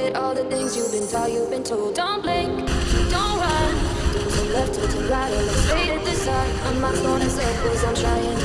forget all the things you've been taught, you've been told. Don't blink, don't run. Don't turn left, don't turn right, or look straight at the sun. My mind's going in circles, I'm trying